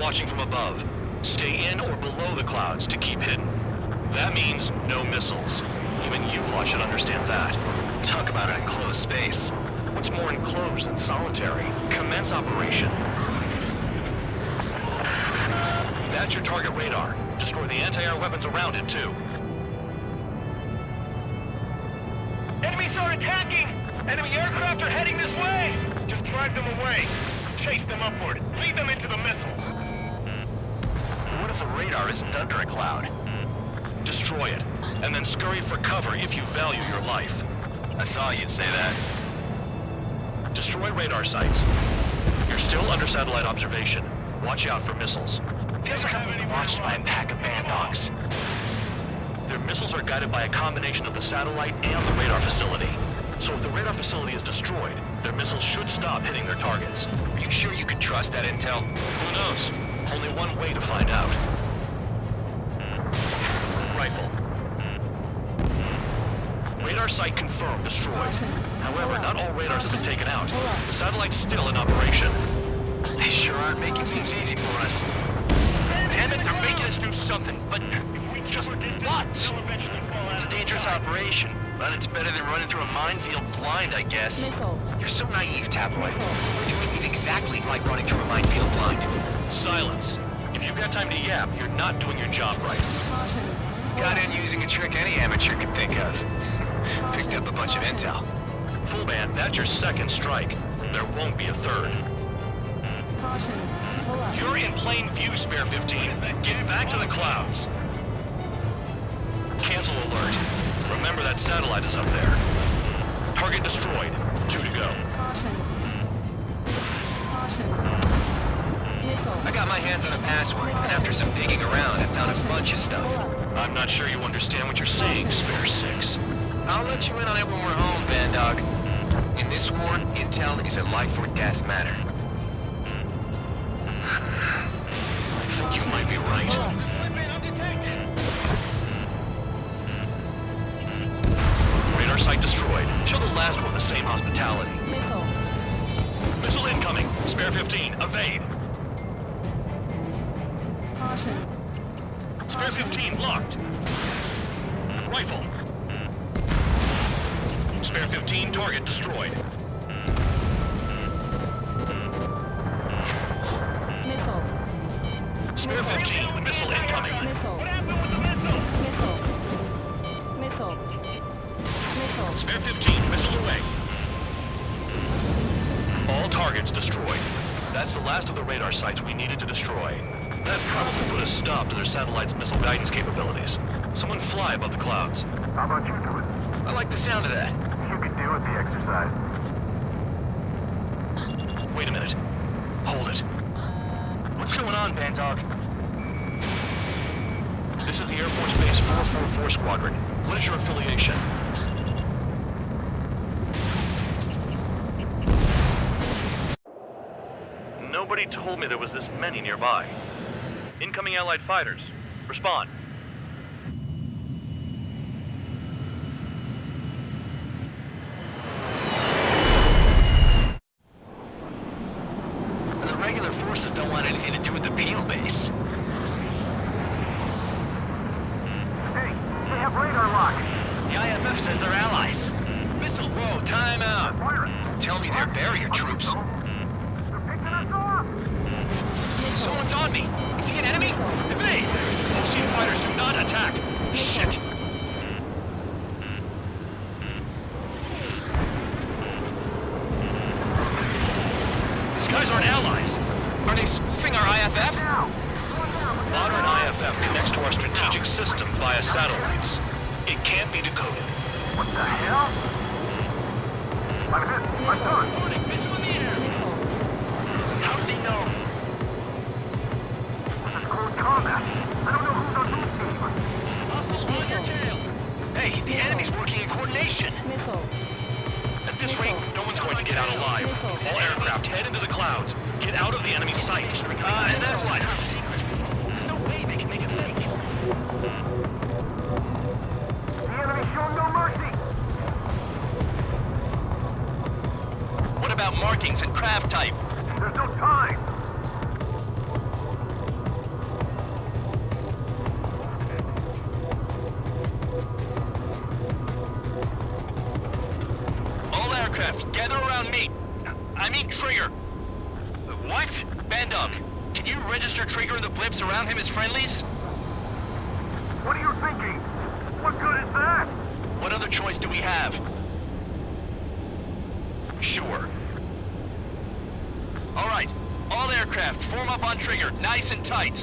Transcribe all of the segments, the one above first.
watching from above. Stay in or below the clouds to keep hidden. That means no missiles. Even you lot should understand that. Talk about an enclosed space. What's more enclosed than solitary? Commence operation. That's your target radar. Destroy the anti-air weapons around it, too. Enemies are attacking! Enemy aircraft are heading this way! Just drive them away. Chase them upward. Lead them into the missiles. The radar isn't under a cloud? Destroy it, and then scurry for cover if you value your life. I thought you'd say that. Destroy radar sites. You're still under satellite observation. Watch out for missiles. Feels like I'm being watched by a pack of band dogs. Their missiles are guided by a combination of the satellite and the radar facility. So if the radar facility is destroyed, their missiles should stop hitting their targets. Are you sure you can trust that intel? Who knows? Only one way to find out. Rifle. Radar site confirmed destroyed. However, not all radars have been taken out. The satellite's still in operation. They sure aren't making things easy for us. Damn it, they're making us do something, but just what? It's a dangerous operation, but it's better than running through a minefield blind, I guess. You're so naive, Tabloid. We're doing things exactly like running through a minefield blind. Silence. If you've got time to yap, you're not doing your job right. Got in using a trick any amateur could think of. Picked up a bunch of intel. Full band, that's your second strike. There won't be a third. You're in plain view, Spare 15. Get back to the clouds. Cancel alert. Remember that satellite is up there. Target destroyed. Two to go. I got my hands on a password, and after some digging around, I found a bunch of stuff. I'm not sure you understand what you're saying, Spare 6. I'll let you in on it when we're home, Bandog. In this war, intel is a life or death matter. I think you might be right. Radar site destroyed. Show the last one the same hospitality. Missile. Missile incoming. Spare 15. Evade. Spare 15 locked. Rifle. Spare 15 target destroyed. Missile. Spare 15 missile incoming. Missile. missile? Missile. Missile. Missile. Spare 15 missile away. All targets destroyed. That's the last of the radar sites we needed to destroy. Probably put a stop to their satellite's missile guidance capabilities. Someone fly above the clouds. How about you do it? I like the sound of that. You can do it, the exercise. Wait a minute. Hold it. What's going on, Bandog? This is the Air Force Base 444 Squadron. What is your affiliation? Nobody told me there was this many nearby. Incoming Allied fighters. Respond. markings and craft type. There's no time! All aircraft, gather around me. I mean Trigger. What? Bandog, can you register Trigger and the blips around him as friendlies? What are you thinking? What good is that? What other choice do we have? Sure. All right, all aircraft, form up on Trigger, nice and tight.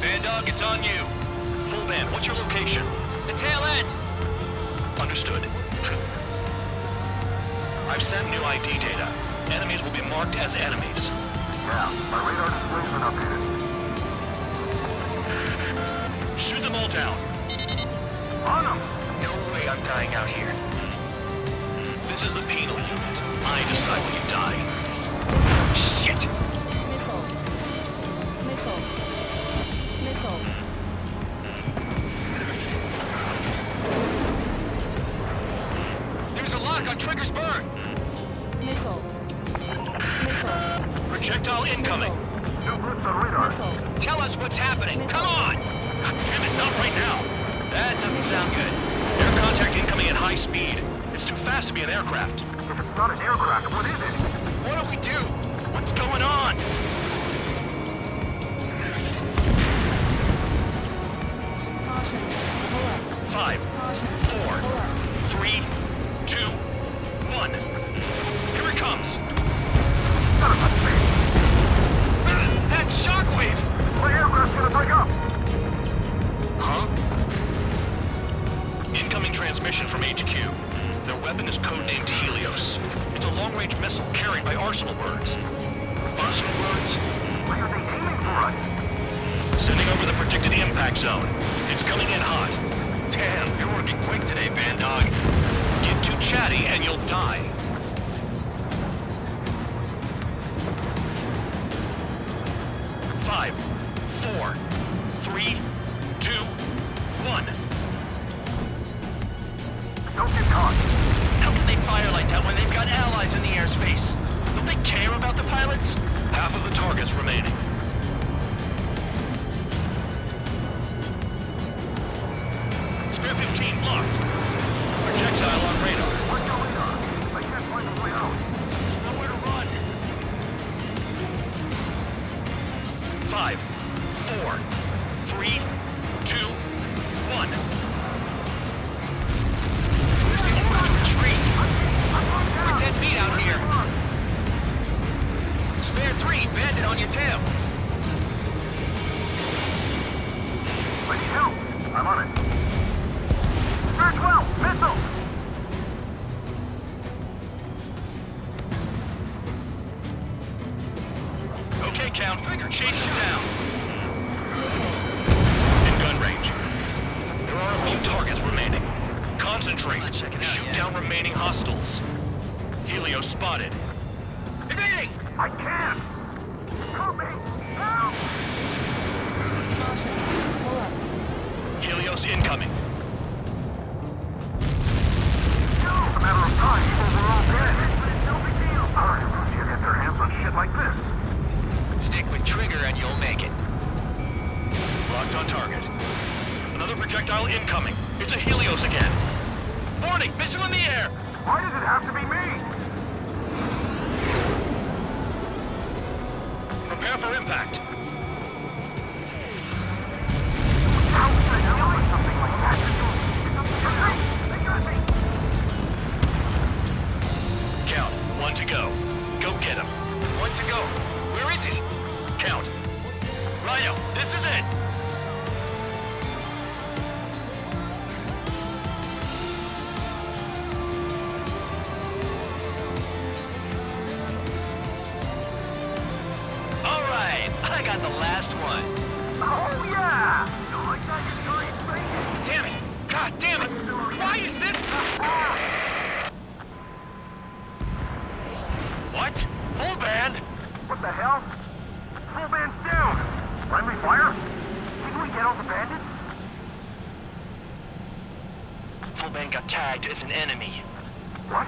Bandog, it's on you. Full band, what's your location? The tail end. Understood. I've sent new ID data. Enemies will be marked as enemies. Yeah, my radar display's been updated. Shoot them all down. On them! No way I'm dying out here. This is the penal unit. I decide when you die. Shit! Projectile incoming. New blips on radar. Tell us what's happening. Come on! God damn it, not right now. That doesn't sound good. Air contact incoming at high speed. It's too fast to be an aircraft. If it's not an aircraft, what is it? What do we do? What's going on? Caution. Pull up. Five, Caution. four, Pull up. three, Sending over the impact zone. It's coming in hot. Damn, you're working quick today, Bandog. Get too chatty and you'll die. Five, four, three, two, one. Don't get caught. How can they fire like that when they've got allies in the airspace? Don't they care about the pilots? Half of the targets remaining. Okay, Count. Trigger, chase him down. In gun range. There are a few targets remaining. Concentrate. Out Shoot yet. down remaining hostiles. Helio spotted. Evading! I can't! Help me! Help! Caution. Pull up. Helios incoming. Projectile incoming. It's a Helios again. Warning, missile in the air! Why does it have to be me? Prepare for impact. I got the last one. Oh, yeah! You like that, you giant thing? Damn it! God damn it! Why is this? What? Full band? What the hell? Full band's down! Friendly fire? Didn't we get all the bandits? Full band got tagged as an enemy. What?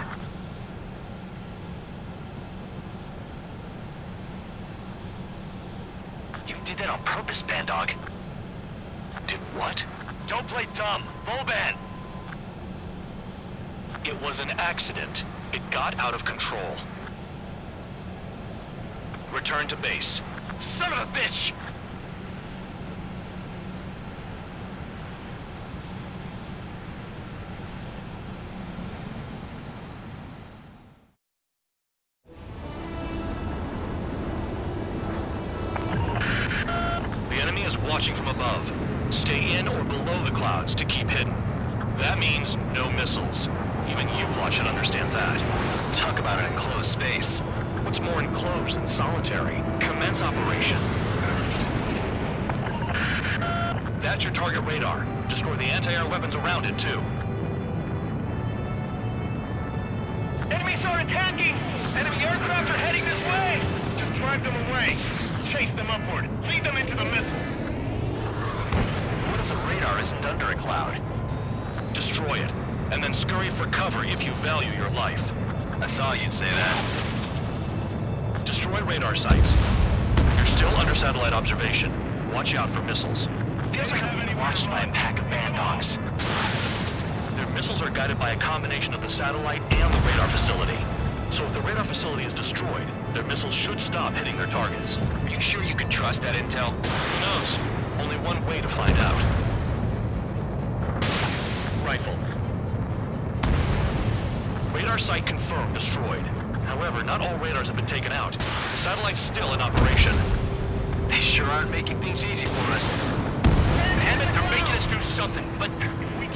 Did that on purpose, Bandog. Did what? Don't play dumb. Boban! It was an accident. It got out of control. Return to base. Son of a bitch! Above. Stay in or below the clouds to keep hidden. That means no missiles. Even you lot should understand that. Talk about an enclosed space. What's more enclosed than solitary? Commence operation. That's your target radar. Destroy the anti-air weapons around it, too. Enemies are attacking! Enemy aircraft are heading this way! Just drive them away. Chase them upward. Lead them into the missile. What if the radar isn't under a cloud? Destroy it, and then scurry for cover if you value your life. I thought you'd say that. Destroy radar sites. You're still under satellite observation. Watch out for missiles. Feels like I'm being watched by a pack of band dogs. Their missiles are guided by a combination of the satellite and the radar facility. So if the radar facility is destroyed, their missiles should stop hitting their targets. Are you sure you can trust that intel? Who knows? Only one way to find out. Rifle. Radar site confirmed destroyed. However, not all radars have been taken out. The satellite's still in operation. They sure aren't making things easy for us. Damn it, they're making us do something, but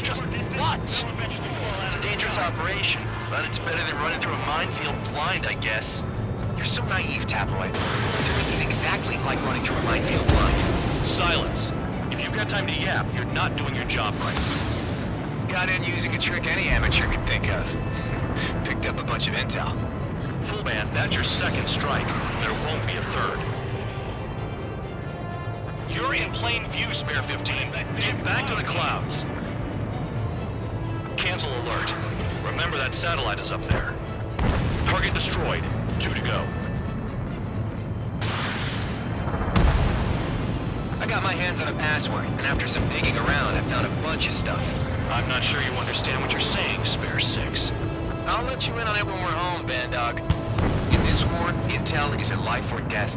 just what? It's a dangerous operation, but it's better than running through a minefield blind, I guess. You're so naive, Tabloid. Doing things exactly like running through a minefield blind. Silence. If you've got time to yap, you're not doing your job right. Got in using a trick any amateur could think of. Picked up a bunch of intel. Full Band, that's your second strike. There won't be a third. You're in plain view, Spare 15. Get back to the clouds. Cancel alert. Remember that satellite is up there. Target destroyed. Two to go. I got my hands on a password, and after some digging around, I found a bunch of stuff. I'm not sure you understand what you're saying, Spare 6. I'll let you in on it when we're home, Bandog. In this war, intel is a life or death matter.